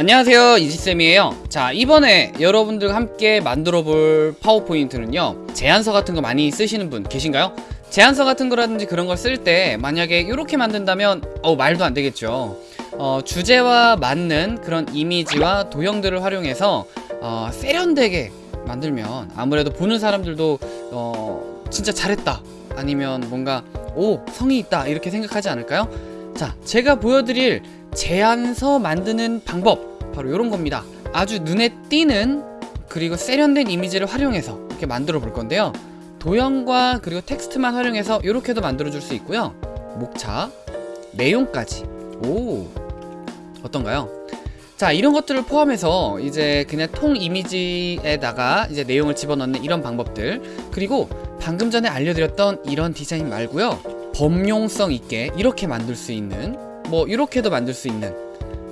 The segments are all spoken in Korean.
안녕하세요 이지쌤이에요. 자 이번에 여러분들과 함께 만들어 볼 파워포인트는요 제안서 같은 거 많이 쓰시는 분 계신가요? 제안서 같은 거라든지 그런 걸 쓸 때 만약에 이렇게 만든다면 어 말도 안 되겠죠. 어, 주제와 맞는 그런 이미지와 도형들을 활용해서 어, 세련되게 만들면 아무래도 보는 사람들도 어, 진짜 잘했다. 아니면 뭔가 오 성의 있다. 이렇게 생각하지 않을까요? 자 제가 보여드릴 제안서 만드는 방법 바로 이런 겁니다. 아주 눈에 띄는 그리고 세련된 이미지를 활용해서 이렇게 만들어 볼 건데요. 도형과 그리고 텍스트만 활용해서 이렇게도 만들어 줄 수 있고요. 목차 내용까지. 오 어떤가요? 자 이런 것들을 포함해서 이제 그냥 통 이미지에다가 이제 내용을 집어넣는 이런 방법들. 그리고 방금 전에 알려드렸던 이런 디자인 말고요. 범용성 있게 이렇게 만들 수 있는 뭐 이렇게도 만들 수 있는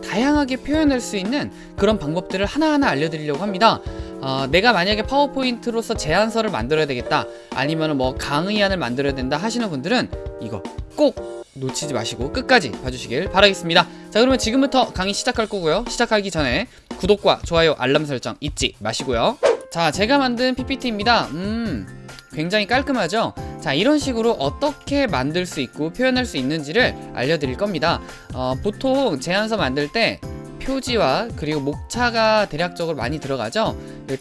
다양하게 표현할 수 있는 그런 방법들을 하나하나 알려드리려고 합니다. 어, 내가 만약에 파워포인트로서 제안서를 만들어야 되겠다 아니면 뭐 강의안을 만들어야 된다 하시는 분들은 이거 꼭 놓치지 마시고 끝까지 봐주시길 바라겠습니다. 자 그러면 지금부터 강의 시작할 거고요. 시작하기 전에 구독과 좋아요 알람 설정 잊지 마시고요. 자 제가 만든 PPT입니다. 음 굉장히 깔끔하죠 자 이런 식으로 어떻게 만들 수 있고 표현할 수 있는지를 알려드릴 겁니다. 어, 보통 제안서 만들 때 표지와 그리고 목차가 대략적으로 많이 들어가죠?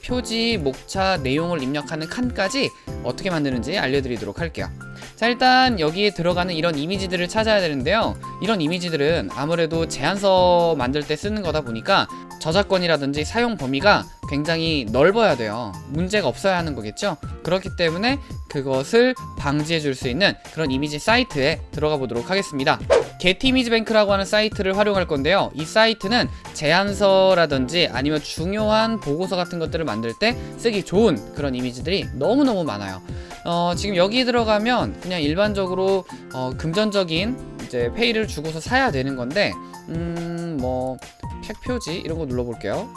표지, 목차, 내용을 입력하는 칸까지 어떻게 만드는지 알려드리도록 할게요. 자 일단 여기에 들어가는 이런 이미지들을 찾아야 되는데요. 이런 이미지들은 아무래도 제안서 만들 때 쓰는 거다 보니까 저작권이라든지 사용 범위가 굉장히 넓어야 돼요. 문제가 없어야 하는 거겠죠? 그렇기 때문에 그것을 방지해 줄 수 있는 그런 이미지 사이트에 들어가 보도록 하겠습니다. 게티이미지뱅크라고 하는 사이트를 활용할 건데요. 이 사이트는 제안서라든지 아니면 중요한 보고서 같은 것들을 만들 때 쓰기 좋은 그런 이미지들이 너무너무 많아요. 어, 지금 여기 들어가면 그냥 일반적으로 어, 금전적인 이제 페이를 주고서 사야 되는 건데 음뭐 팩 표지 이런 거 눌러볼게요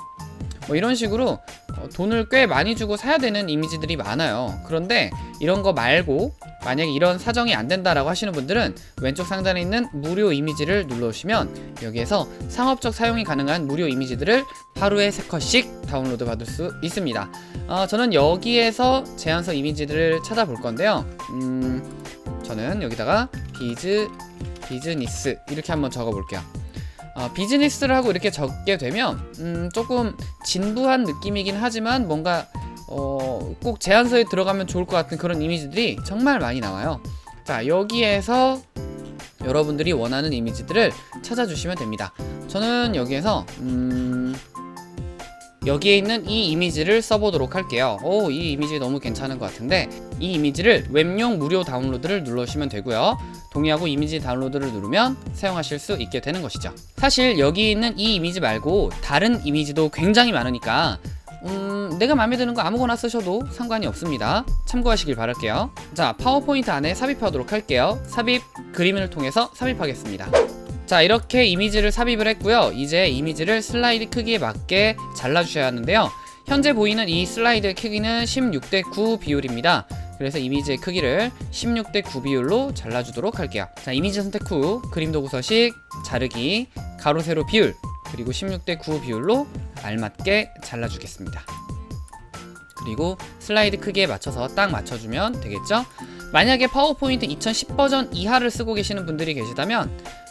뭐 이런 식으로 어, 돈을 꽤 많이 주고 사야 되는 이미지들이 많아요. 그런데 이런 거 말고 만약에 이런 사정이 안 된다라고 하시는 분들은 왼쪽 상단에 있는 무료 이미지를 눌러주시면 여기에서 상업적 사용이 가능한 무료 이미지들을 하루에 3컷씩 다운로드 받을 수 있습니다. 어, 저는 여기에서 제안서 이미지들을 찾아볼 건데요. 음, 저는 여기다가 비즈 비즈니스 이렇게 한번 적어 볼게요 어, 비즈니스를 하고 이렇게 적게 되면 음, 조금 진부한 느낌이긴 하지만 뭔가 어, 꼭 제안서에 들어가면 좋을 것 같은 그런 이미지들이 정말 많이 나와요. 자 여기에서 여러분들이 원하는 이미지들을 찾아주시면 됩니다. 저는 여기에서 음, 여기에 있는 이 이미지를 써보도록 할게요. 오 이 이미지 너무 괜찮은 것 같은데 이 이미지를 웹용 무료 다운로드를 눌러주시면 되고요. 동의하고 이미지 다운로드를 누르면 사용하실 수 있게 되는 것이죠. 사실 여기 있는 이 이미지 말고 다른 이미지도 굉장히 많으니까 음, 내가 마음에 드는 거 아무거나 쓰셔도 상관이 없습니다. 참고하시길 바랄게요. 자 파워포인트 안에 삽입하도록 할게요. 삽입 그림을 통해서 삽입하겠습니다 자 이렇게 이미지를 삽입을 했고요. 이제 이미지를 슬라이드 크기에 맞게 잘라 주셔야 하는데요. 현재 보이는 이 슬라이드의 크기는 16대 9 비율입니다. 그래서 이미지의 크기를 16대 9 비율로 잘라주도록 할게요. 자 이미지 선택 후 그림 도구 서식 자르기 가로 세로 비율 그리고 16대 9 비율로 알맞게 잘라주겠습니다. 그리고 슬라이드 크기에 맞춰서 딱 맞춰주면 되겠죠? 만약에 파워포인트 2010 버전 이하를 쓰고 계시는 분들이 계시다면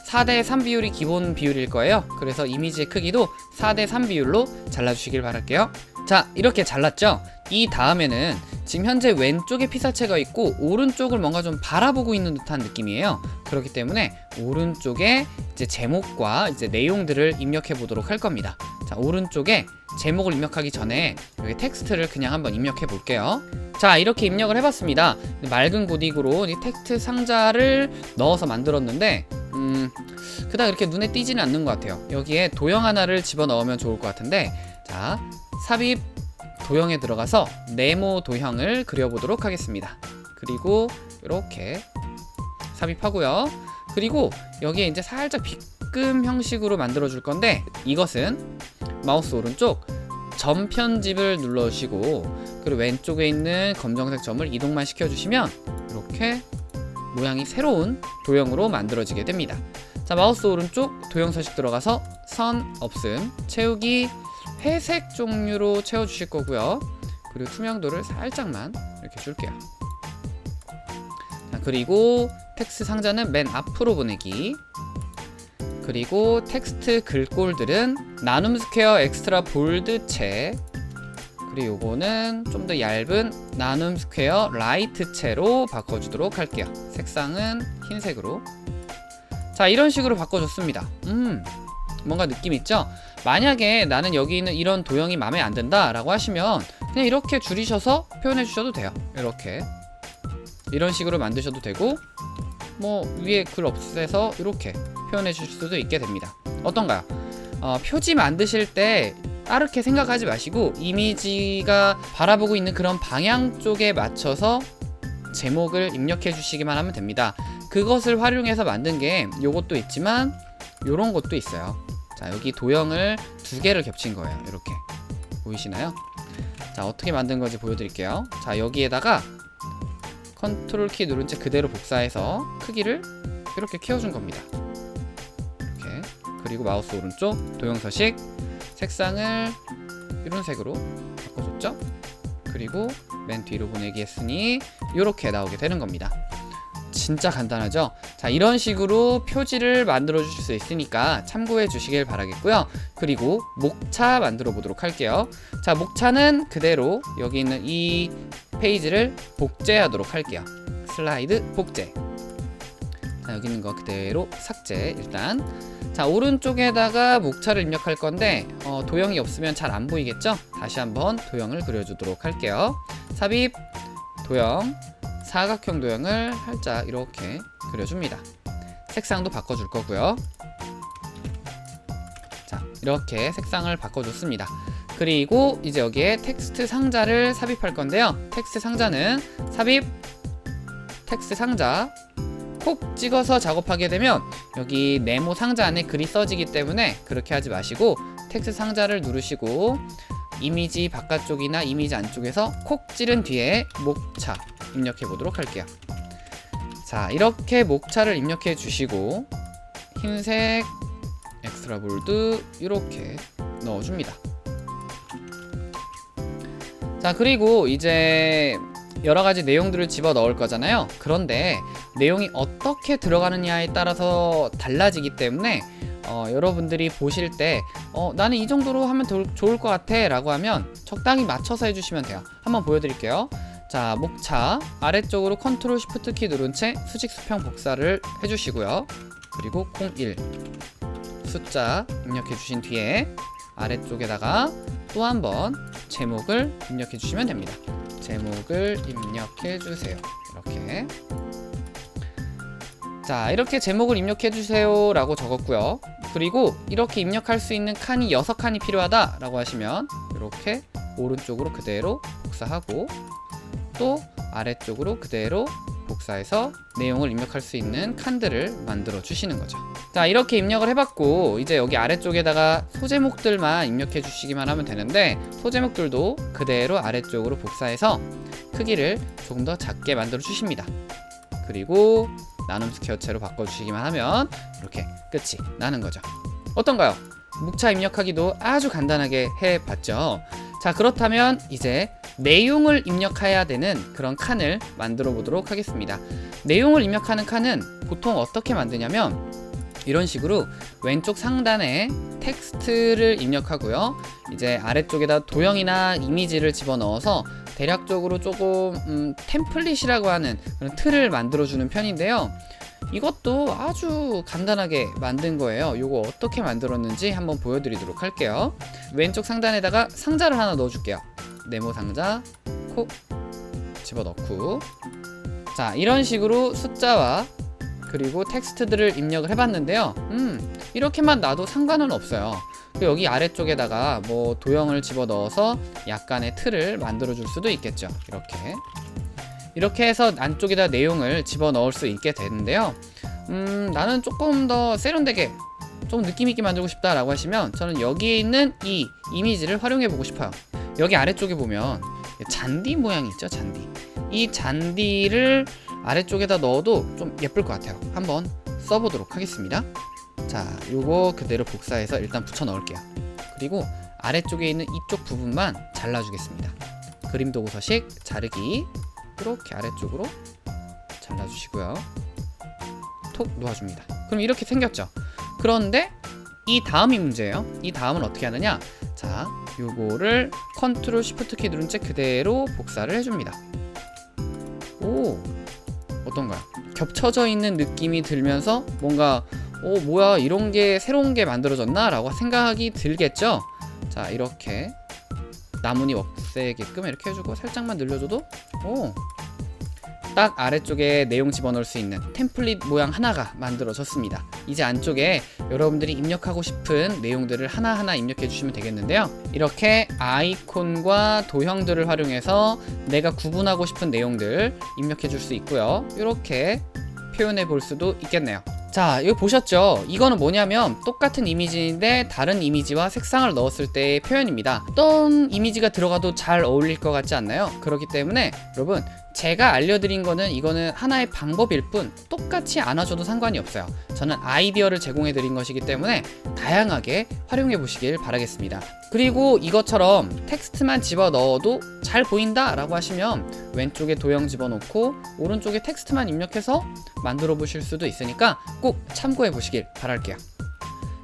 4대 3 비율이 기본 비율일 거예요. 그래서 이미지의 크기도 4대 3 비율로 잘라주시길 바랄게요. 자 이렇게 잘랐죠? 이 다음에는 지금 현재 왼쪽에 피사체가 있고 오른쪽을 뭔가 좀 바라보고 있는 듯한 느낌이에요. 그렇기 때문에 오른쪽에 이제 제목과 이제 내용들을 입력해 보도록 할 겁니다. 자 오른쪽에 제목을 입력하기 전에 여기 텍스트를 그냥 한번 입력해 볼게요. 자 이렇게 입력을 해봤습니다. 맑은 고딕으로 이 텍스트 상자를 넣어서 만들었는데 음 그닥 이렇게 눈에 띄지는 않는 것 같아요. 여기에 도형 하나를 집어넣으면 좋을 것 같은데 자 삽입 도형에 들어가서 네모 도형을 그려보도록 하겠습니다. 그리고 이렇게 삽입하고요. 그리고 여기에 이제 살짝 빗금 형식으로 만들어 줄 건데 이것은 마우스 오른쪽 점 편집을 눌러주시고 그리고 왼쪽에 있는 검정색 점을 이동만 시켜주시면 이렇게 모양이 새로운 도형으로 만들어지게 됩니다. 자 마우스 오른쪽 도형 서식 들어가서 선 없음 채우기 회색 종류로 채워주실 거고요. 그리고 투명도를 살짝만 이렇게 줄게요. 자, 그리고 텍스트 상자는 맨 앞으로 보내기. 그리고 텍스트 글꼴들은 나눔 스퀘어 extra bold체 그리고 요거는 좀 더 얇은 나눔 스퀘어 light체로 바꿔주도록 할게요. 색상은 흰색으로. 자 이런 식으로 바꿔줬습니다. 음 뭔가 느낌 있죠? 만약에 나는 여기 있는 이런 도형이 마음에 안 든다 라고 하시면 그냥 이렇게 줄이셔서 표현해 주셔도 돼요. 이렇게. 이런 식으로 만드셔도 되고 뭐 위에 글 없애서 이렇게 표현해 주실 수도 있게 됩니다. 어떤가요? 어, 표지 만드실 때 빠르게 생각하지 마시고 이미지가 바라보고 있는 그런 방향 쪽에 맞춰서 제목을 입력해 주시기만 하면 됩니다. 그것을 활용해서 만든 게 요것도 있지만 요런 것도 있어요. 자 여기 도형을 두 개를 겹친 거예요. 이렇게. 보이시나요? 자 어떻게 만든 건지 보여드릴게요. 자 여기에다가 컨트롤 키 누른 채 그대로 복사해서 크기를 이렇게 키워준 겁니다. 이렇게. 그리고 마우스 오른쪽 도형 서식 색상을 이런 색으로 바꿔줬죠? 그리고 맨 뒤로 보내기 했으니 이렇게 나오게 되는 겁니다. 진짜 간단하죠? 자 이런 식으로 표지를 만들어 주실 수 있으니까 참고해 주시길 바라겠고요. 그리고 목차 만들어 보도록 할게요. 자 목차는 그대로 여기 있는 이 페이지를 복제하도록 할게요. 슬라이드 복제 자 여기 있는 거 그대로 삭제 일단. 자 오른쪽에다가 목차를 입력할 건데 어, 도형이 없으면 잘 안 보이겠죠? 다시 한번 도형을 그려주도록 할게요. 삽입 도형 사각형 도형을 살짝 이렇게 그려줍니다. 색상도 바꿔줄 거고요. 자 이렇게 색상을 바꿔줬습니다. 그리고 이제 여기에 텍스트 상자를 삽입할 건데요. 텍스트 상자는 삽입 텍스트 상자 콕 찍어서 작업하게 되면 여기 네모 상자 안에 글이 써지기 때문에 그렇게 하지 마시고 텍스트 상자를 누르시고 이미지 바깥쪽이나 이미지 안쪽에서 콕 찌른 뒤에 목차 입력해 보도록 할게요. 자 이렇게 목차를 입력해 주시고 흰색 extra bold 이렇게 넣어줍니다. 자 그리고 이제 여러가지 내용들을 집어 넣을 거잖아요. 그런데 내용이 어떻게 들어가느냐에 따라서 달라지기 때문에 어, 여러분들이 보실 때 어, 나는 이 정도로 하면 더 좋을 것 같아 라고 하면 적당히 맞춰서 해주시면 돼요. 한번 보여드릴게요. 자 목차 아래쪽으로 control shift 키 누른 채 수직 수평 복사를 해주시고요. 그리고 01 숫자 입력해 주신 뒤에 아래쪽에다가 또 한 번 제목을 입력해 주시면 됩니다. 제목을 입력해 주세요. 이렇게. 자 이렇게 제목을 입력해 주세요 라고 적었고요. 그리고 이렇게 입력할 수 있는 칸이 6칸이 필요하다 라고 하시면 이렇게 오른쪽으로 그대로 복사하고 또 아래쪽으로 그대로 복사해서 내용을 입력할 수 있는 칸들을 만들어 주시는 거죠. 자 이렇게 입력을 해봤고 이제 여기 아래쪽에다가 소제목들만 입력해 주시기만 하면 되는데 소제목들도 그대로 아래쪽으로 복사해서 크기를 조금 더 작게 만들어 주십니다. 그리고 나눔 스퀘어체로 바꿔주시기만 하면 이렇게 끝이 나는 거죠. 어떤가요? 묵차 입력하기도 아주 간단하게 해봤죠. 자 그렇다면 이제 내용을 입력해야 되는 그런 칸을 만들어 보도록 하겠습니다. 내용을 입력하는 칸은 보통 어떻게 만드냐면 이런 식으로 왼쪽 상단에 텍스트를 입력하고요. 이제 아래쪽에다 도형이나 이미지를 집어넣어서 대략적으로 조금 음, 템플릿이라고 하는 그런 틀을 만들어주는 편인데요. 이것도 아주 간단하게 만든 거예요. 이거 어떻게 만들었는지 한번 보여드리도록 할게요. 왼쪽 상단에다가 상자를 하나 넣어줄게요 네모 상자 콕 집어넣고. 자 이런 식으로 숫자와 그리고 텍스트들을 입력을 해봤는데요. 음 이렇게만 놔도 상관은 없어요. 여기 아래쪽에다가 뭐 도형을 집어넣어서 약간의 틀을 만들어 줄 수도 있겠죠. 이렇게. 이렇게 해서 안쪽에다 내용을 집어넣을 수 있게 되는데요. 음 나는 조금 더 세련되게 좀 느낌있게 만들고 싶다 라고 하시면 저는 여기에 있는 이 이미지를 활용해 보고 싶어요 여기 아래쪽에 보면 잔디 모양이 있죠 잔디? 이 잔디를 아래쪽에다 넣어도 좀 예쁠 것 같아요. 한번 써보도록 하겠습니다. 자 요거 그대로 복사해서 일단 붙여 넣을게요. 그리고 아래쪽에 있는 이쪽 부분만 잘라주겠습니다. 그림 도구 서식 자르기. 이렇게 아래쪽으로 잘라주시고요. 톡 놓아줍니다. 그럼 이렇게 생겼죠? 그런데 이 다음이 문제예요. 이 다음은 어떻게 하느냐? 자 요거를 control shift 키 누른 채 그대로 복사를 해줍니다. 오 어떤가요? 겹쳐져 있는 느낌이 들면서 뭔가 오 뭐야 이런 게 새로운 게 만들어졌나? 라고 생각이 들겠죠? 자 이렇게 나뭇잎 없애게끔 이렇게 해주고 살짝만 늘려줘도 오 딱 아래쪽에 내용 집어넣을 수 있는 템플릿 모양 하나가 만들어졌습니다. 이제 안쪽에 여러분들이 입력하고 싶은 내용들을 하나하나 입력해 주시면 되겠는데요. 이렇게 아이콘과 도형들을 활용해서 내가 구분하고 싶은 내용들 입력해 줄 수 있고요. 이렇게 표현해 볼 수도 있겠네요. 자, 이거 보셨죠? 이거는 뭐냐면 똑같은 이미지인데 다른 이미지와 색상을 넣었을 때의 표현입니다. 어떤 이미지가 들어가도 잘 어울릴 것 같지 않나요? 그렇기 때문에 여러분 제가 알려드린 거는 이거는 하나의 방법일 뿐 똑같이 안 하셔도 상관이 없어요. 저는 아이디어를 제공해 드린 것이기 때문에 다양하게 활용해 보시길 바라겠습니다. 그리고 이것처럼 텍스트만 집어 넣어도 잘 보인다 라고 하시면 왼쪽에 도형 집어넣고 오른쪽에 텍스트만 입력해서 만들어 보실 수도 있으니까 꼭 참고해 보시길 바랄게요.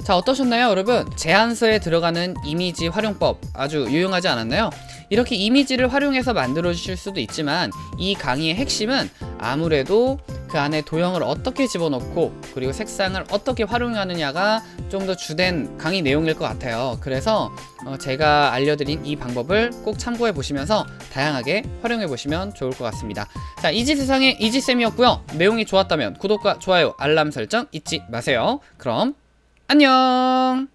자 어떠셨나요 여러분? 제안서에 들어가는 이미지 활용법 아주 유용하지 않았나요? 이렇게 이미지를 활용해서 만들어 주실 수도 있지만 이 강의의 핵심은 아무래도 그 안에 도형을 어떻게 집어넣고 그리고 색상을 어떻게 활용하느냐가 좀 더 주된 강의 내용일 것 같아요 그래서 어, 제가 알려드린 이 방법을 꼭 참고해 보시면서 다양하게 활용해 보시면 좋을 것 같습니다 자 이지세상의 이지쌤이었고요 내용이 좋았다면 구독과 좋아요 알람 설정 잊지 마세요 그럼 안녕